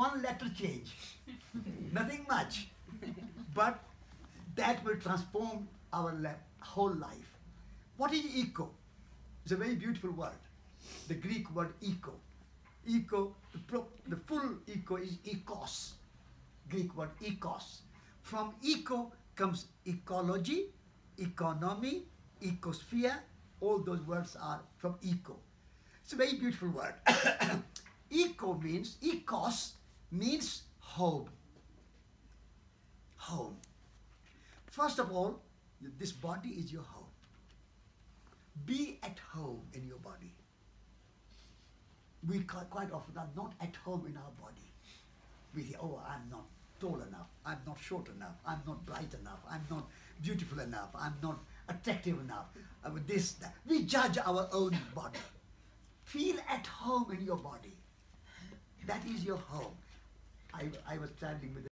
one letter change, nothing much, but that will transform our whole life. What is eco? It's a very beautiful word. The Greek word eco. Eco, the, the full eco is ecos. Greek word ecos. From eco comes ecology, economy, ecosphere. All those words are from eco. It's a very beautiful word. eco means, ecos means home. Home. First of all, this body is your home. Be at home in your body. We quite often are not at home in our body. We say, oh, I'm not tall enough, I'm not short enough, I'm not bright enough, I'm not beautiful enough, I'm not attractive enough, uh, this, that. We judge our own body. Feel at home in your body. That is your home. I, I was traveling with